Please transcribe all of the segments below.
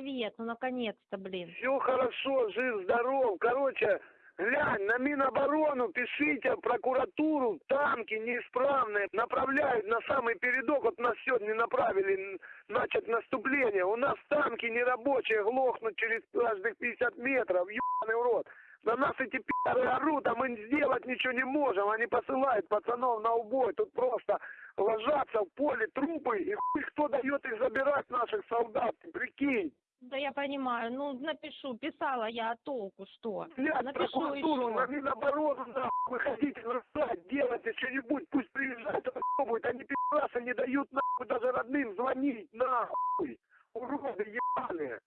привет, ну наконец-то, блин. Все хорошо, жив, здоров. Короче, глянь, на Миноборону пишите, прокуратуру, танки неисправные направляют на самый передок. Вот нас сегодня направили начать наступление. У нас танки нерабочие глохнут через каждых 50 метров. Ебаный в рот. На нас эти пи***ры орут, а мы сделать ничего не можем. Они посылают пацанов на убой. Тут просто ложатся в поле трупы, и хуй кто дает их забирать, наших солдат, прикинь. Да я понимаю, ну напишу, писала я, а толку что? Блядь, Напишу прокуратуру, на еще. Миноборону, нахуй, выходите на сайт, делайте что-нибудь, пусть приезжают, попробуют, они пи***асы не дают, нахуй, даже родным звонить, нахуй, уроды ебаные.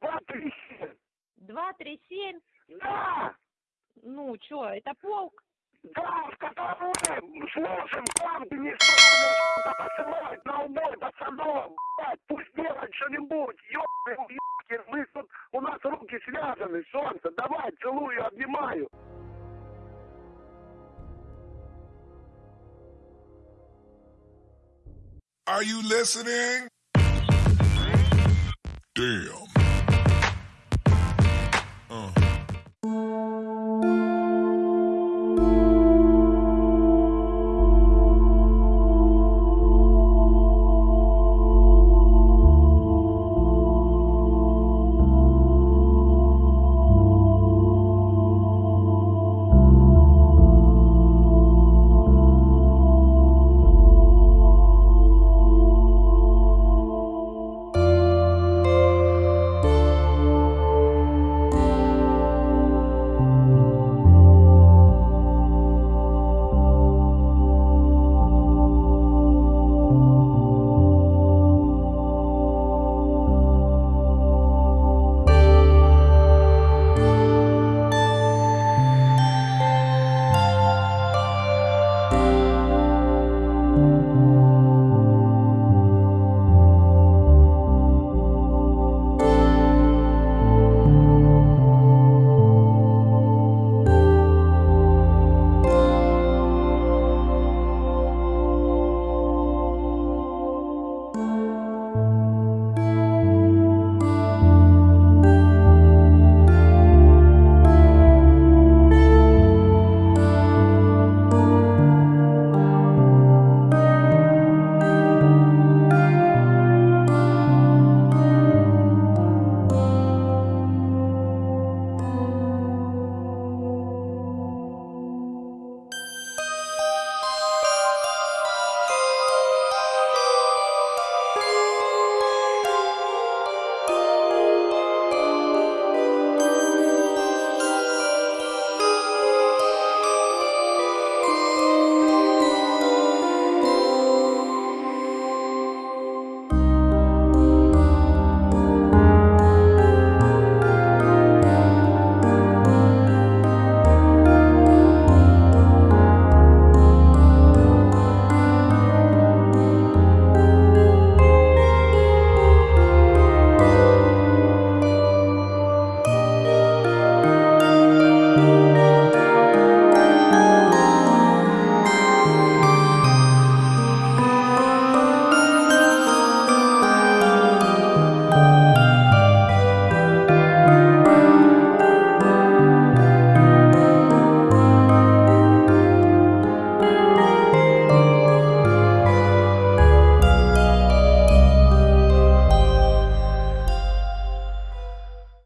Два, три, семь. Два, три, семь? Да, Ну, чё, это полк? да, в котором слушаем, танки не справляются, посылают на убой пацанов, блядь, что-нибудь, ёбаный ёбкин, мы тут, у нас руки связаны, солнце, давай, целую, обнимаю. Are you listening? Damn.